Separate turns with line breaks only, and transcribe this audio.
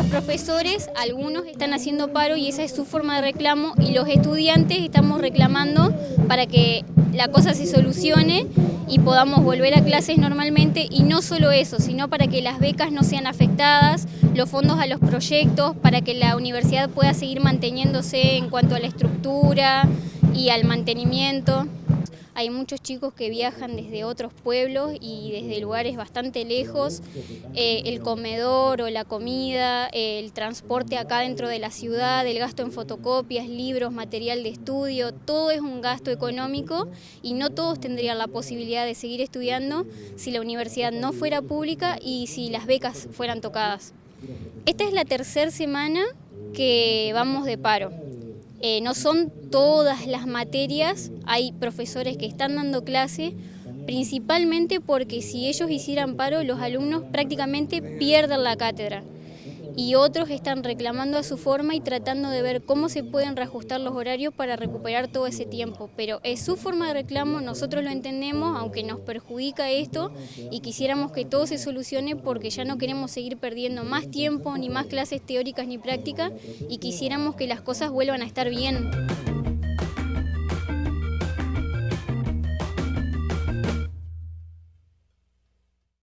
profesores, algunos están haciendo paro y esa es su forma de reclamo y los estudiantes estamos reclamando para que la cosa se solucione y podamos volver a clases normalmente y no solo eso, sino para que las becas no sean afectadas, los fondos a los proyectos, para que la universidad pueda seguir manteniéndose en cuanto a la estructura y al mantenimiento. Hay muchos chicos que viajan desde otros pueblos y desde lugares bastante lejos. Eh, el comedor o la comida, el transporte acá dentro de la ciudad, el gasto en fotocopias, libros, material de estudio, todo es un gasto económico y no todos tendrían la posibilidad de seguir estudiando si la universidad no fuera pública y si las becas fueran tocadas. Esta es la tercera semana que vamos de paro. Eh, no son todas las materias, hay profesores que están dando clase, principalmente porque si ellos hicieran paro, los alumnos prácticamente pierden la cátedra y otros están reclamando a su forma y tratando de ver cómo se pueden reajustar los horarios para recuperar todo ese tiempo. Pero es su forma de reclamo, nosotros lo entendemos, aunque nos perjudica esto y quisiéramos que todo se solucione porque ya no queremos seguir perdiendo más tiempo, ni más clases teóricas ni prácticas y quisiéramos que las cosas vuelvan a estar bien.